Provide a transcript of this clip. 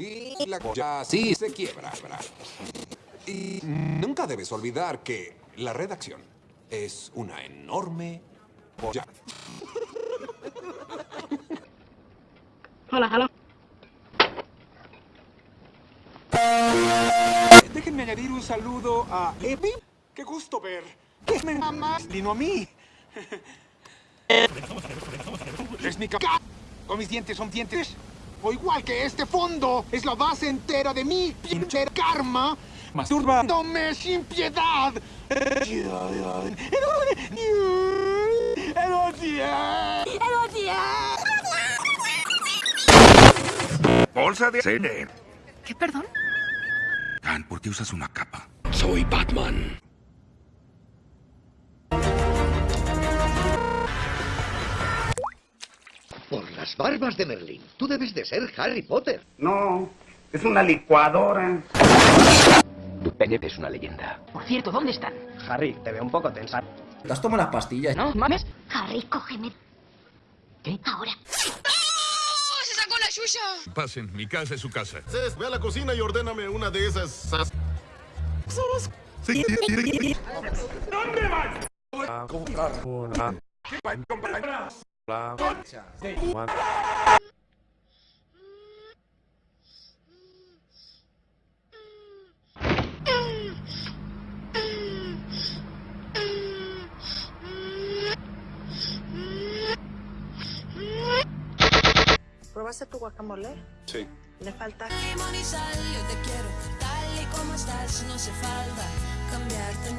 Y la ya sí se quiebra. Y nunca debes olvidar que la redacción es una enorme polla. Hola, hola. Déjenme añadir un saludo a Epi. Qué gusto ver. Es mi mamá. Lino a mí. Es mi ca... ¿O mis dientes son dientes? O igual que este fondo, es la base entera de mi pinche karma. Masturba. sin piedad. Bolsa de cine. ¿Qué, perdón? Dan, ¿por qué usas una capa? Soy Batman. Las barbas de Merlín, tú debes de ser Harry Potter. No, es una licuadora. Tu pene es una leyenda. Por cierto, ¿dónde están? Harry, te veo un poco tensa. ¿Te has tomado las pastillas? ¿No, mames? Harry, cógeme. ¿Qué? Ahora. ¡Se sacó la yuya! Pasen, mi casa es su casa. Ve a la cocina y ordéname una de esas... ¿Dónde vas? A comprar una... La... ¿Probaste tu guacamole? Sí. Le falta... Limón y sal, yo te quiero tal y como estás, no hace falta cambiarte.